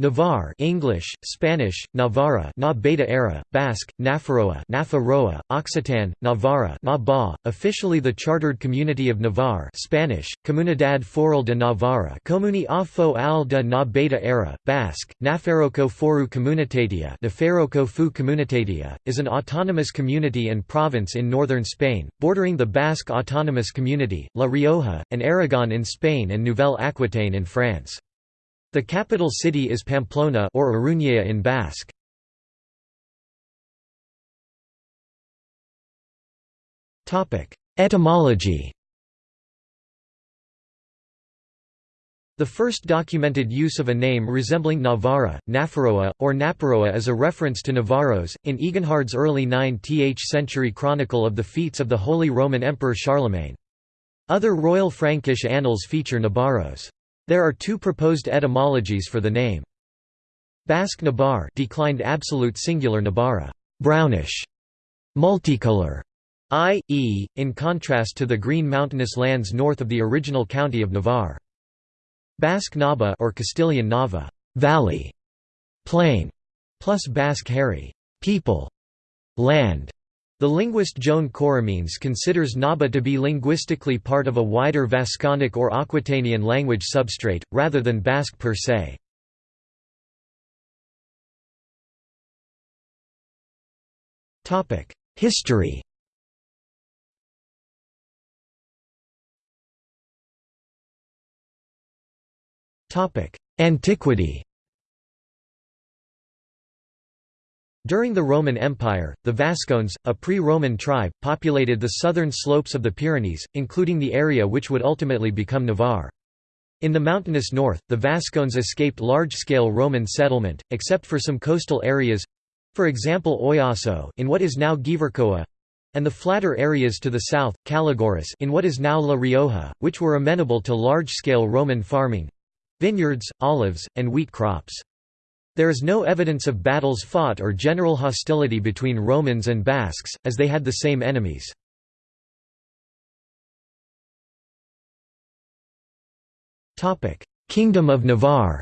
Navarre English, Spanish, Navarra Na Beta Era, Basque, Nafarroa Nafarroa, Occitan, Navarra Na ba, officially the Chartered Community of Navarre Spanish, Comunidad Foral de Navarra Comuni a fo al de Na Beta Era, Basque, Nafarroko Foru Comunitatea Nafarroko Fu Comunitatea, is an autonomous community and province in northern Spain, bordering the Basque Autonomous Community, La Rioja, and Aragon in Spain and Nouvelle Aquitaine in France. The capital city is Pamplona or Iruña in Basque. Topic: Etymology. The first documented use of a name resembling Navarra, Nafarroa, or Naparroa is a reference to Navarros, in Eginhard's early 9th century chronicle of the feats of the Holy Roman Emperor Charlemagne. Other royal Frankish annals feature Nabarros. There are two proposed etymologies for the name. Basque Nabar declined absolute singular Nabarra, brownish, multicolor, i.e., in contrast to the green mountainous lands north of the original county of Navarre. Basque Naba or Castilian Nava, valley, plain, plus Basque herri, people, land, the linguist Joan Coromines considers Naba to be linguistically part of a wider Vasconic or Aquitanian language substrate, rather than Basque per se. History Antiquity During the Roman Empire, the Vascones, a pre-Roman tribe, populated the southern slopes of the Pyrenees, including the area which would ultimately become Navarre. In the mountainous north, the Vascones escaped large-scale Roman settlement, except for some coastal areas—for example Oiasso in what is now Gipuzkoa—and the flatter areas to the south, Calagurris in what is now La Rioja, which were amenable to large-scale Roman farming—vineyards, olives, and wheat crops. There is no evidence of battles fought or general hostility between Romans and Basques, as they had the same enemies. Kingdom of Navarre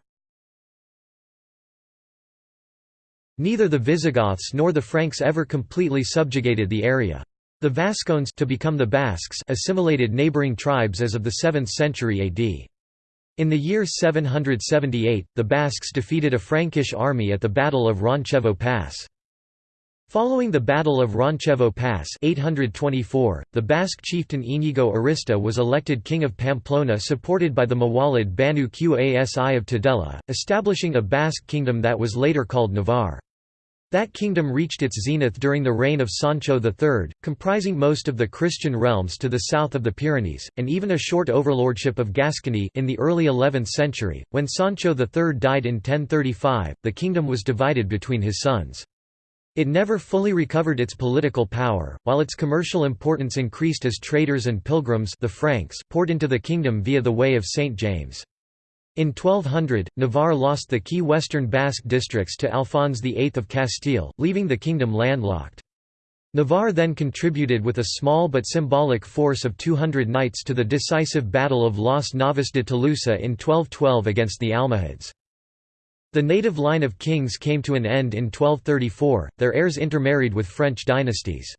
Neither the Visigoths nor the Franks ever completely subjugated the area. The Vascones to become the Basques assimilated neighbouring tribes as of the 7th century AD. In the year 778, the Basques defeated a Frankish army at the Battle of Roncevaux Pass. Following the Battle of Roncevaux Pass 824, the Basque chieftain Inigo Arista was elected king of Pamplona supported by the Mawalid Banu Qasi of Tudela, establishing a Basque kingdom that was later called Navarre. That kingdom reached its zenith during the reign of Sancho III, comprising most of the Christian realms to the south of the Pyrenees, and even a short overlordship of Gascony in the early 11th century. When Sancho III died in 1035, the kingdom was divided between his sons. It never fully recovered its political power, while its commercial importance increased as traders and pilgrims the Franks poured into the kingdom via the Way of St. James. In 1200, Navarre lost the key western Basque districts to Alphonse VIII of Castile, leaving the kingdom landlocked. Navarre then contributed with a small but symbolic force of 200 knights to the decisive Battle of Las Navas de Tolosa in 1212 against the Almohads. The native line of kings came to an end in 1234, their heirs intermarried with French dynasties.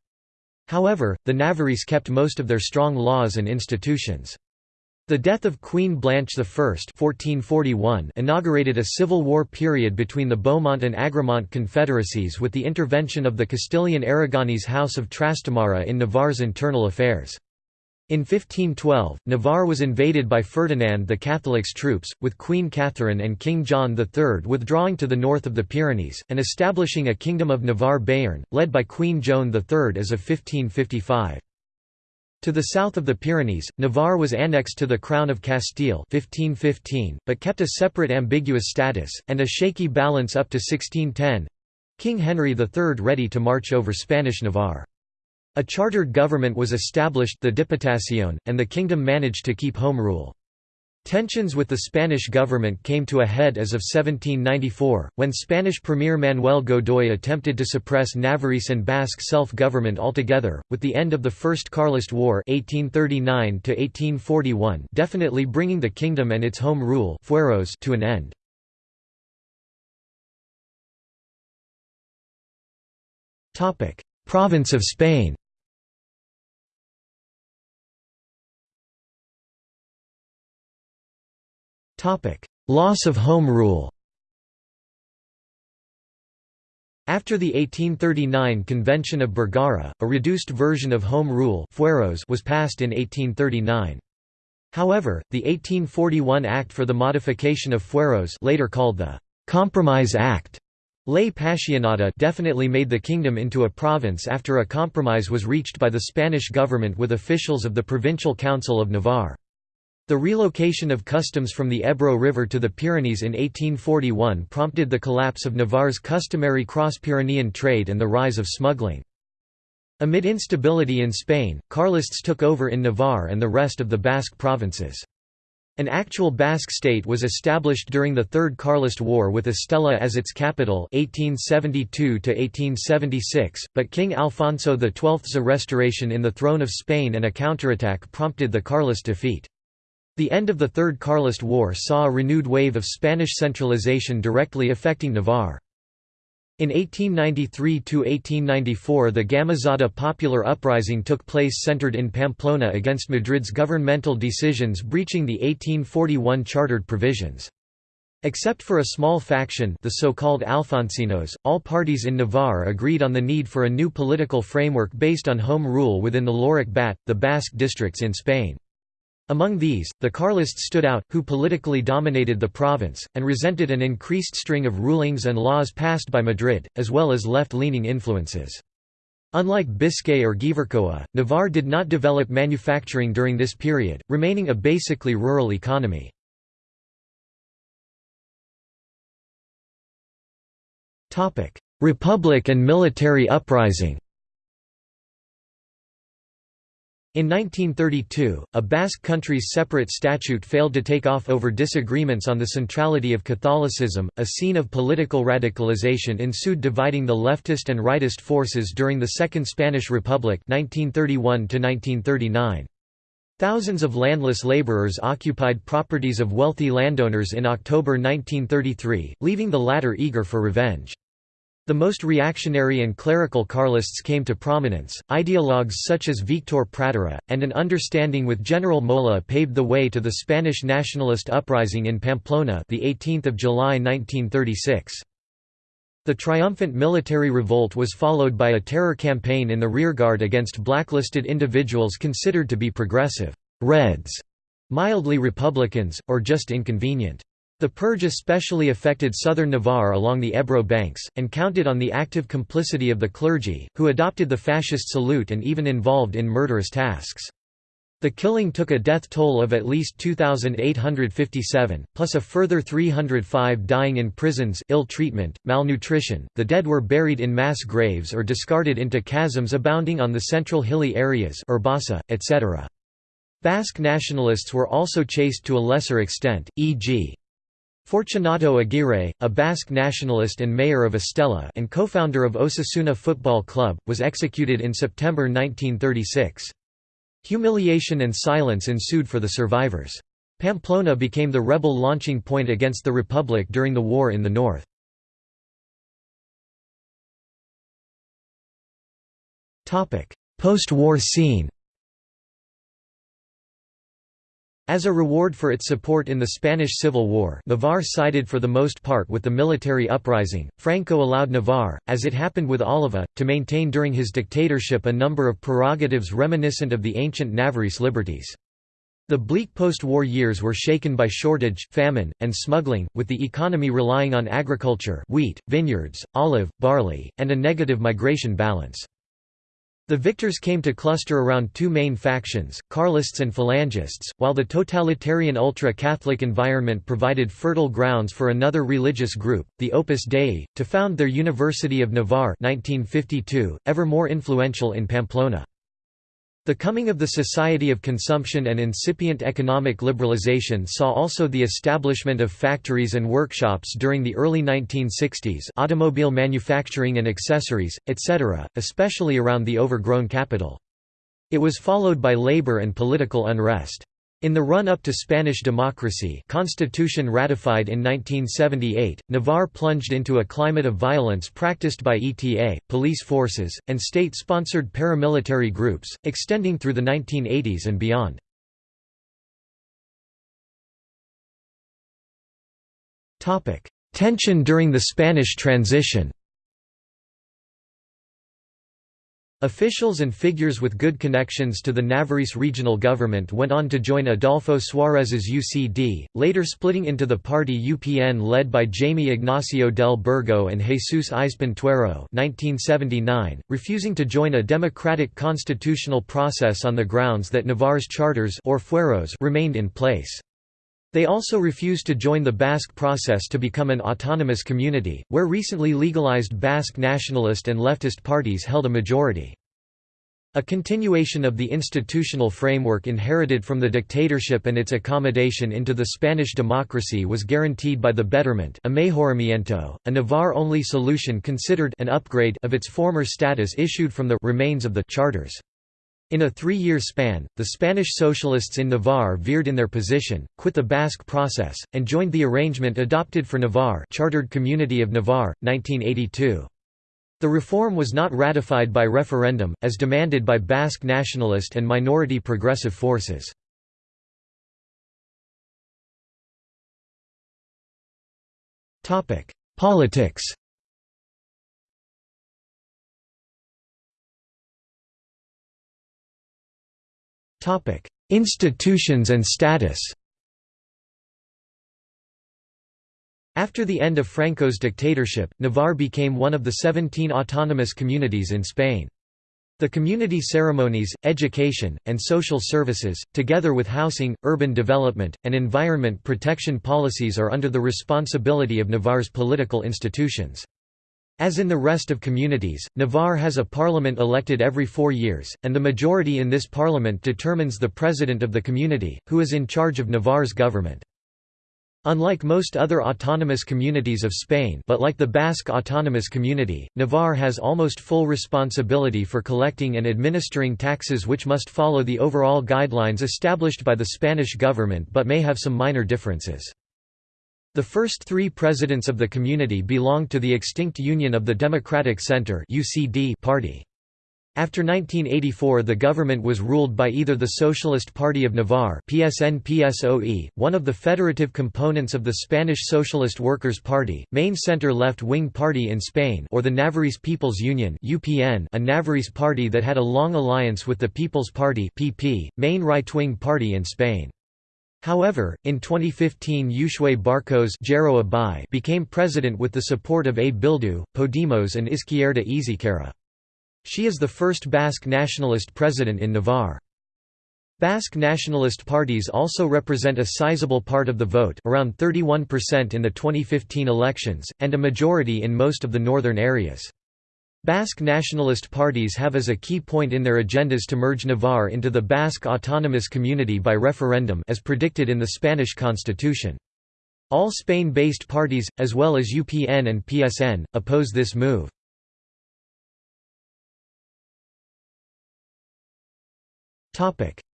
However, the Navarrese kept most of their strong laws and institutions. The death of Queen Blanche I 1441 inaugurated a civil war period between the Beaumont and Agramont confederacies with the intervention of the Castilian Aragonese House of Trastamara in Navarre's internal affairs. In 1512, Navarre was invaded by Ferdinand the Catholic's troops, with Queen Catherine and King John III withdrawing to the north of the Pyrenees, and establishing a Kingdom of Navarre-Béarn, led by Queen Joan III as of 1555. To the south of the Pyrenees, Navarre was annexed to the Crown of Castile 1515, but kept a separate ambiguous status, and a shaky balance up to 1610—King Henry III ready to march over Spanish Navarre. A chartered government was established the Diputación, and the kingdom managed to keep home rule. Tensions with the Spanish government came to a head as of 1794, when Spanish Premier Manuel Godoy attempted to suppress Navarrese and Basque self-government altogether, with the end of the First Carlist War 1839 definitely bringing the kingdom and its home rule fueros to an end. Province of Spain Loss of home rule After the 1839 Convention of Bergara, a reduced version of home rule was passed in 1839. However, the 1841 Act for the Modification of Fueros later called the «Compromise Act» Ley Paccionada definitely made the kingdom into a province after a compromise was reached by the Spanish government with officials of the Provincial Council of Navarre. The relocation of customs from the Ebro River to the Pyrenees in 1841 prompted the collapse of Navarre's customary cross-Pyrenean trade and the rise of smuggling. Amid instability in Spain, Carlists took over in Navarre and the rest of the Basque provinces. An actual Basque state was established during the Third Carlist War with Estella as its capital 1872 but King Alfonso XII's restoration in the throne of Spain and a counterattack prompted the Carlist defeat. The end of the Third Carlist War saw a renewed wave of Spanish centralization directly affecting Navarre. In 1893–1894 the Gamazada popular uprising took place centered in Pamplona against Madrid's governmental decisions breaching the 1841 chartered provisions. Except for a small faction the so-called Alfonsinos, all parties in Navarre agreed on the need for a new political framework based on home rule within the Laurak Bat, the Basque districts in Spain. Among these, the Carlists stood out, who politically dominated the province, and resented an increased string of rulings and laws passed by Madrid, as well as left-leaning influences. Unlike Biscay or Gipuzkoa, Navarre did not develop manufacturing during this period, remaining a basically rural economy. Republic and military uprising In 1932, a Basque country's separate statute failed to take off over disagreements on the centrality of Catholicism. A scene of political radicalization ensued dividing the leftist and rightist forces during the Second Spanish Republic 1931 -1939. Thousands of landless laborers occupied properties of wealthy landowners in October 1933, leaving the latter eager for revenge. The most reactionary and clerical Carlists came to prominence. Ideologues such as Victor Pradera, and an understanding with General Mola paved the way to the Spanish nationalist uprising in Pamplona, the 18th of July 1936. The triumphant military revolt was followed by a terror campaign in the rearguard against blacklisted individuals considered to be progressive Reds, mildly Republicans, or just inconvenient. The purge especially affected southern Navarre along the Ebro banks, and counted on the active complicity of the clergy, who adopted the fascist salute and even involved in murderous tasks. The killing took a death toll of at least 2,857, plus a further 305 dying in prisons, ill treatment, malnutrition. The dead were buried in mass graves or discarded into chasms abounding on the central hilly areas, Urbasa, etc. Basque nationalists were also chased to a lesser extent, e.g. Fortunato Aguirre, a Basque nationalist and mayor of Estella and co-founder of Osasuna Football Club, was executed in September 1936. Humiliation and silence ensued for the survivors. Pamplona became the rebel launching point against the Republic during the war in the north. Post-war scene As a reward for its support in the Spanish Civil War Navarre sided for the most part with the military uprising. Franco allowed Navarre, as it happened with Álava, to maintain during his dictatorship a number of prerogatives reminiscent of the ancient Navarrese liberties. The bleak post-war years were shaken by shortage, famine, and smuggling, with the economy relying on agriculture wheat, vineyards, olive, barley, and a negative migration balance. The victors came to cluster around two main factions, Carlists and Falangists, while the totalitarian ultra-Catholic environment provided fertile grounds for another religious group, the Opus Dei, to found their University of Navarre 1952, ever more influential in Pamplona. The coming of the Society of Consumption and incipient economic liberalization saw also the establishment of factories and workshops during the early 1960s automobile manufacturing and accessories, etc., especially around the overgrown capital. It was followed by labor and political unrest. In the run-up to Spanish democracy constitution ratified in 1978, Navarre plunged into a climate of violence practiced by ETA, police forces, and state-sponsored paramilitary groups, extending through the 1980s and beyond. Tension during the Spanish transition Officials and figures with good connections to the Navarrese regional government went on to join Adolfo Suárez's UCD, later splitting into the party UPN led by Jaime Ignacio del Burgo and Jesús Aizpún Tuero 1979, refusing to join a democratic constitutional process on the grounds that Navarre's charters or fueros remained in place. They also refused to join the Basque process to become an autonomous community, where recently legalized Basque nationalist and leftist parties held a majority. A continuation of the institutional framework inherited from the dictatorship and its accommodation into the Spanish democracy was guaranteed by the betterment a Navarre-only solution considered an upgrade of its former status issued from the remains of the charters. In a three-year span, the Spanish socialists in Navarre veered in their position, quit the Basque process, and joined the arrangement adopted for Navarre Chartered Community of Navarre, 1982. The reform was not ratified by referendum, as demanded by Basque nationalist and minority progressive forces. Politics Institutions and status After the end of Franco's dictatorship, Navarre became one of the 17 autonomous communities in Spain. The community ceremonies, education, and social services, together with housing, urban development, and environment protection policies are under the responsibility of Navarre's political institutions. As in the rest of communities, Navarre has a parliament elected every four years, and the majority in this parliament determines the president of the community, who is in charge of Navarre's government. Unlike most other autonomous communities of Spain but like the Basque Autonomous Community, Navarre has almost full responsibility for collecting and administering taxes which must follow the overall guidelines established by the Spanish government but may have some minor differences. The first three presidents of the community belonged to the extinct Union of the Democratic Centre party. After 1984 the government was ruled by either the Socialist Party of Navarre PSN one of the federative components of the Spanish Socialist Workers' Party, main center-left-wing party in Spain or the Navarrese People's Union UPN, a Navarrese party that had a long alliance with the People's Party PP, main right-wing party in Spain. However, in 2015 Uxue Barkos became president with the support of A Bildu, Podemos and Izquierda-Ezkerra. She is the first Basque nationalist president in Navarre. Basque nationalist parties also represent a sizable part of the vote around 31% in the 2015 elections, and a majority in most of the northern areas. Basque nationalist parties have as a key point in their agendas to merge Navarre into the Basque autonomous community by referendum as predicted in the Spanish constitution. All Spain-based parties, as well as UPN and PSN, oppose this move.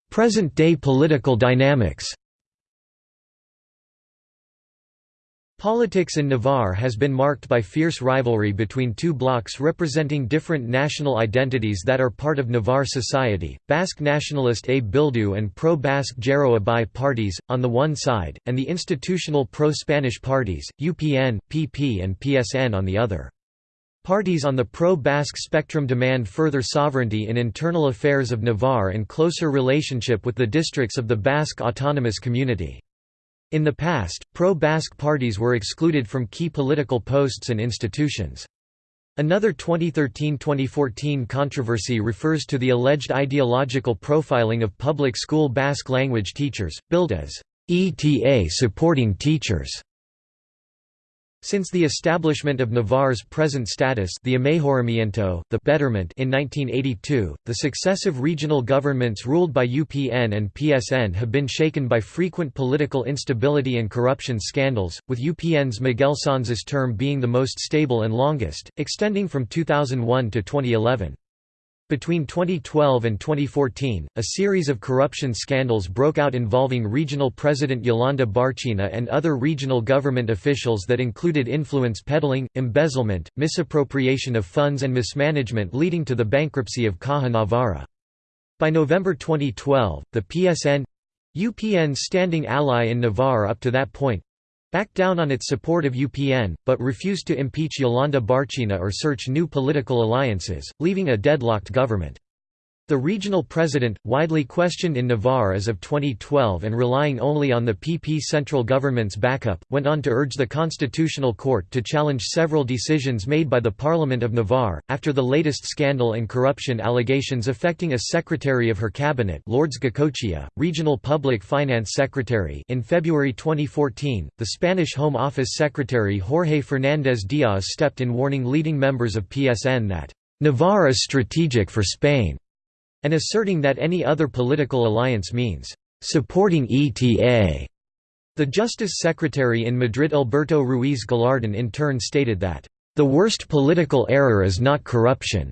Present-day political dynamics Politics in Navarre has been marked by fierce rivalry between two blocs representing different national identities that are part of Navarre society, Basque nationalist A Bildu and pro-Basque Geroa Bai parties, on the one side, and the institutional pro-Spanish parties, UPN, PP and PSN on the other. Parties on the pro-Basque spectrum demand further sovereignty in internal affairs of Navarre and closer relationship with the districts of the Basque autonomous community. In the past, pro-Basque parties were excluded from key political posts and institutions. Another 2013–2014 controversy refers to the alleged ideological profiling of public school Basque language teachers, billed as ETA supporting teachers. Since the establishment of Navarre's present status the the betterment in 1982, the successive regional governments ruled by UPN and PSN have been shaken by frequent political instability and corruption scandals, with UPN's Miguel Sanz's term being the most stable and longest, extending from 2001 to 2011. Between 2012 and 2014, a series of corruption scandals broke out involving regional president Yolanda Barcina and other regional government officials that included influence peddling, embezzlement, misappropriation of funds and mismanagement leading to the bankruptcy of Caja Navarra. By November 2012, the PSN—UPN's standing ally in Navarre up to that point, backed down on its support of UPN, but refused to impeach Yolanda Barcina or search new political alliances, leaving a deadlocked government. The regional president, widely questioned in Navarre as of 2012 and relying only on the PP central government's backup, went on to urge the Constitutional Court to challenge several decisions made by the Parliament of Navarre. After the latest scandal and corruption allegations affecting a secretary of her cabinet, Lourdes Goicoechea, regional public finance secretary, in February 2014, the Spanish Home Office secretary Jorge Fernández Díaz stepped in warning leading members of PSN that Navarre is strategic for Spain and asserting that any other political alliance means supporting ETA. The Justice Secretary in Madrid Alberto Ruiz Gallardón in turn stated that, "...the worst political error is not corruption,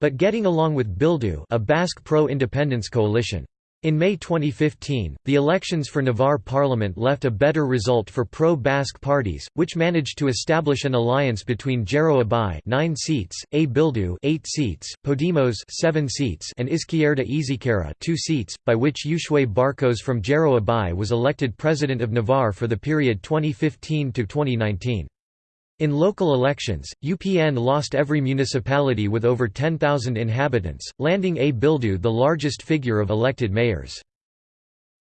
but getting along with Bildu a Basque pro-independence coalition." In May 2015, the elections for Navarre parliament left a better result for pro-Basque parties, which managed to establish an alliance between Geroa Bai 9 seats, A Bildu 8 seats, Podemos 7 seats and Izquierda-Ezkerra 2 seats, by which Uxue Barkos from Geroa Bai was elected president of Navarre for the period 2015 to 2019. In local elections, UPN lost every municipality with over 10,000 inhabitants, landing A. Bildu the largest figure of elected mayors.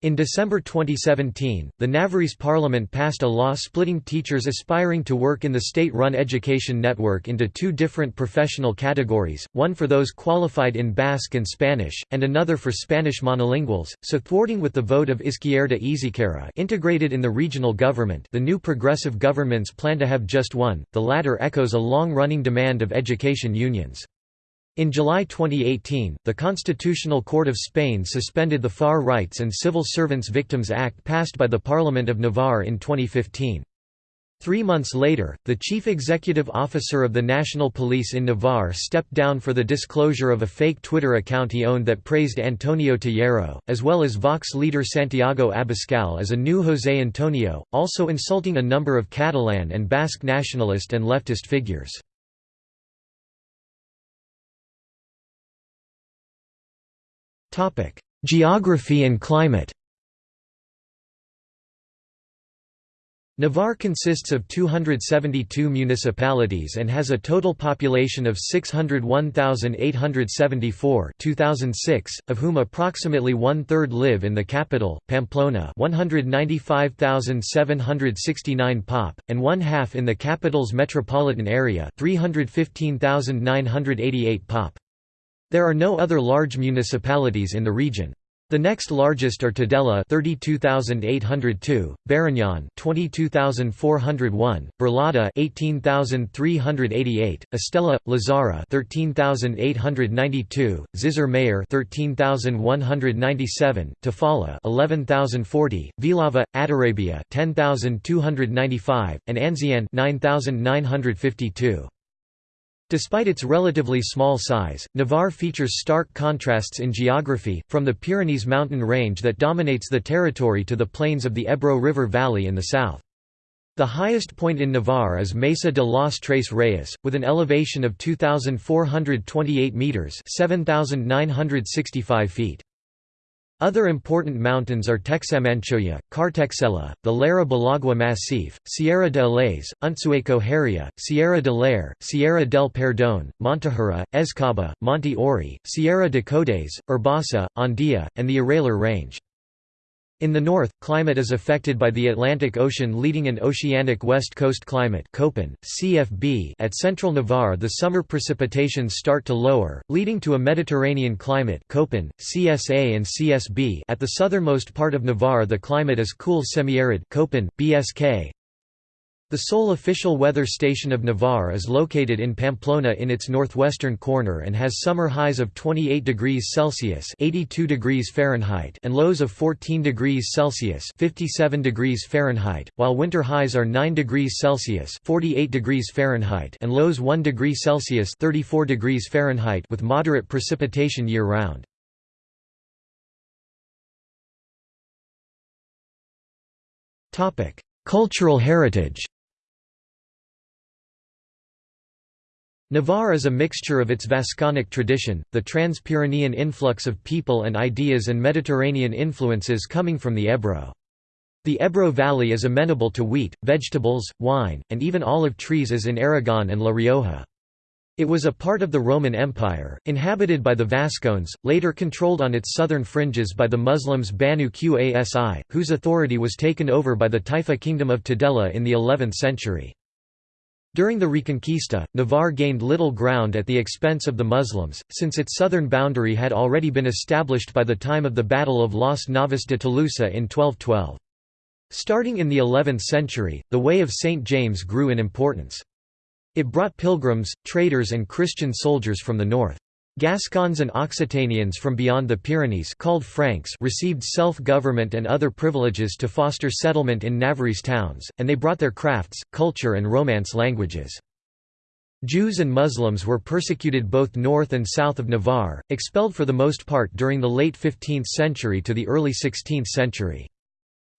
In December 2017, the Navarrese parliament passed a law splitting teachers aspiring to work in the state-run education network into two different professional categories, one for those qualified in Basque and Spanish, and another for Spanish monolinguals, so thwarting with the vote of Izquierda-Ezkerra integrated in the regional government the new progressive governments plan to have just one, the latter echoes a long-running demand of education unions. In July 2018, the Constitutional Court of Spain suspended the Far Rights and Civil Servants Victims Act passed by the Parliament of Navarre in 2015. Three months later, the chief executive officer of the National Police in Navarre stepped down for the disclosure of a fake Twitter account he owned that praised Antonio Tejero, as well as Vox leader Santiago Abascal as a new José Antonio, also insulting a number of Catalan and Basque nationalist and leftist figures. Geography and climate Navarre consists of 272 municipalities and has a total population of 601,874 2006, of whom approximately one-third live in the capital, Pamplona 195,769 pop, and one-half in the capital's metropolitan area 315,988 pop. There are no other large municipalities in the region. The next largest are Tudela 32802, Barañáin 22401, Burlada 18388, Estella Lazara 13892, Zizur Mayor 13197, Tafalla 11040, Villava Atarrabia 10295, and Ansoáin 9952. Despite its relatively small size, Navarre features stark contrasts in geography, from the Pyrenees mountain range that dominates the territory to the plains of the Ebro River Valley in the south. The highest point in Navarre is Mesa de los Tres Reyes, with an elevation of 2,428 metres 7,965 feet. Other important mountains are Txamantxoia, Kartxela, the Larra-Belagua Massif, Sierra de Alaiz, Untzueko Harria, Sierra de Leyre, Sierra del Perdón, Montejura, Ezkaba, Monte Ori, Sierra de Codes, Urbasa, Andía, and the Aralar Range. In the north, climate is affected by the Atlantic Ocean leading an oceanic west coast climate Köppen, CFB at central Navarre the summer precipitations start to lower, leading to a Mediterranean climate Köppen, CSA and CSB at the southernmost part of Navarre the climate is cool semi-arid BSK, The sole official weather station of Navarre is located in Pamplona in its northwestern corner and has summer highs of 28 degrees Celsius (82 degrees Fahrenheit) and lows of 14 degrees Celsius (57 degrees Fahrenheit), while winter highs are 9 degrees Celsius (48 degrees Fahrenheit) and lows 1 degree Celsius (34 degrees Fahrenheit) with moderate precipitation year-round. Topic: Cultural heritage. Navarre is a mixture of its Vasconic tradition, the Trans-Pyrenean influx of people and ideas and Mediterranean influences coming from the Ebro. The Ebro Valley is amenable to wheat, vegetables, wine, and even olive trees as in Aragon and La Rioja. It was a part of the Roman Empire, inhabited by the Vascones, later controlled on its southern fringes by the Muslims Banu Qasi, whose authority was taken over by the Taifa kingdom of Tudela in the 11th century. During the Reconquista, Navarre gained little ground at the expense of the Muslims, since its southern boundary had already been established by the time of the Battle of Las Navas de Tolosa in 1212. Starting in the 11th century, the Way of St. James grew in importance. It brought pilgrims, traders and Christian soldiers from the north. Gascons and Occitanians from beyond the Pyrenees called Franks received self-government and other privileges to foster settlement in Navarrese towns, and they brought their crafts, culture and Romance languages. Jews and Muslims were persecuted both north and south of Navarre, expelled for the most part during the late 15th century to the early 16th century.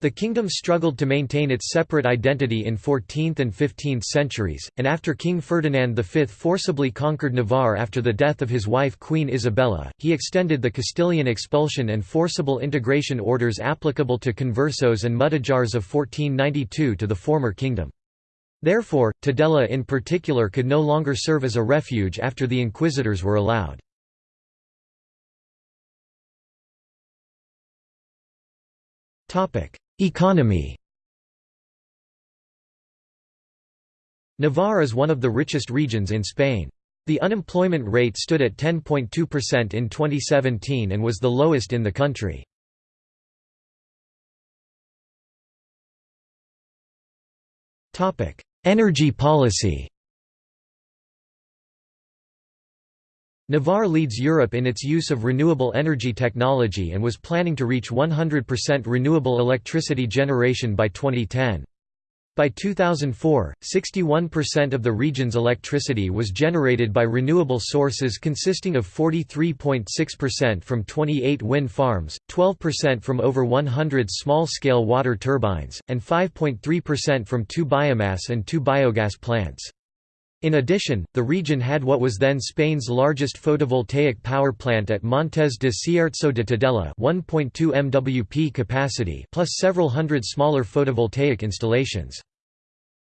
The kingdom struggled to maintain its separate identity in 14th and 15th centuries, and after King Ferdinand V forcibly conquered Navarre after the death of his wife Queen Isabella, he extended the Castilian expulsion and forcible integration orders applicable to conversos and mudéjars of 1492 to the former kingdom. Therefore, Tudela in particular could no longer serve as a refuge after the inquisitors were allowed. Topic: Economy Navarre is one of the richest regions in Spain. The unemployment rate stood at 10.2% in 2017 and was the lowest in the country. Energy policy Navarre leads Europe in its use of renewable energy technology and was planning to reach 100% renewable electricity generation by 2010. By 2004, 61% of the region's electricity was generated by renewable sources consisting of 43.6% from 28 wind farms, 12% from over 100 small-scale water turbines, and 5.3% from two biomass and two biogas plants. In addition, the region had what was then Spain's largest photovoltaic power plant at Montes de Cierzo de Tudela 1.2 MWP capacity plus several hundred smaller photovoltaic installations.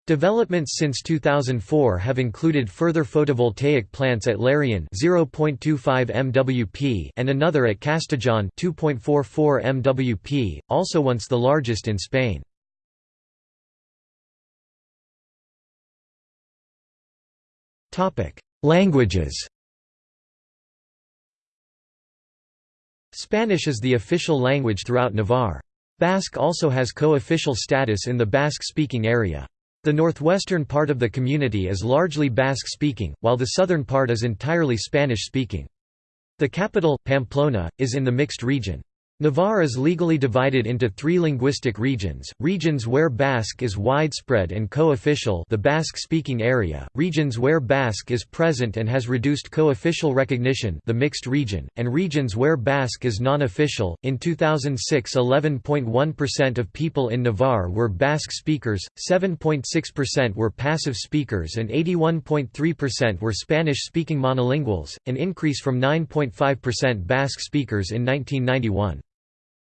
Developments since 2004 have included further photovoltaic plants at Lerín 0.25 MWP and another at Castejón 2.44 MWP, also once the largest in Spain. Languages Spanish is the official language throughout Navarre. Basque also has co-official status in the Basque-speaking area. The northwestern part of the community is largely Basque-speaking, while the southern part is entirely Spanish-speaking. The capital, Pamplona, is in the mixed region. Navarre is legally divided into three linguistic regions, regions where Basque is widespread and co-official the Basque-speaking area, regions where Basque is present and has reduced co-official recognition the mixed region, and regions where Basque is non-official. In 2006 11.1% of people in Navarre were Basque speakers, 7.6% were passive speakers and 81.3% were Spanish-speaking monolinguals, an increase from 9.5% Basque speakers in 1991.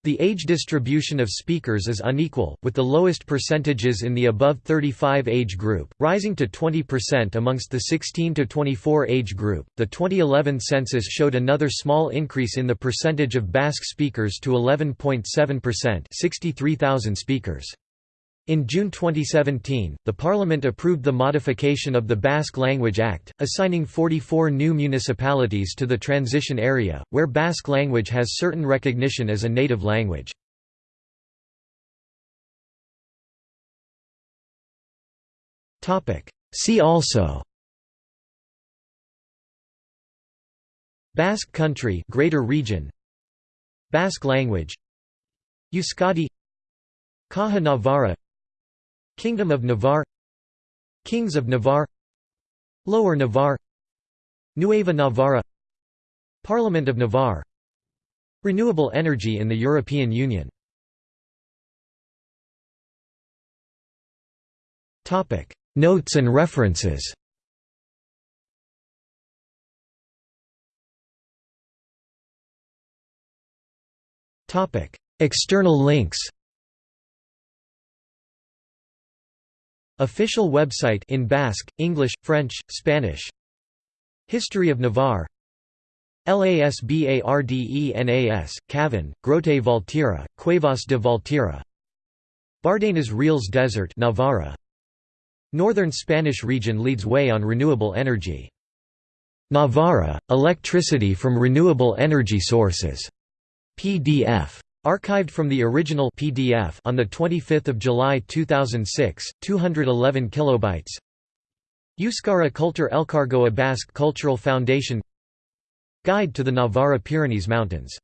The age distribution of speakers is unequal, with the lowest percentages in the above 35 age group, rising to 20% amongst the 16 to 24 age group. The 2011 census showed another small increase in the percentage of Basque speakers to 11.7%, 63,000 speakers. In June 2017, the Parliament approved the modification of the Basque Language Act, assigning 44 new municipalities to the transition area, where Basque language has certain recognition as a native language. See also Basque Country Greater Region Basque language Euskadi Caja Navarra Kingdom of Navarre. Kings of Navarre. Lower Navarre. Nueva Navarra. Parliament of Navarre. Renewable energy in the European Union. Notes and references. External links Official website in Basque, English, French, Spanish History of Navarre LASBARDENAS, Cavan, Grote Valtierra, Cuevas de Valtierra Bardenas Reales Desert Navarra Northern Spanish region leads way on renewable energy. Navarra, electricity from renewable energy sources. PDF. Archived from the original PDF on the 25th of July 2006, 211 kilobytes. Euskara Kultur Elkargoa Basque Cultural Foundation Guide to the Navarra Pyrenees Mountains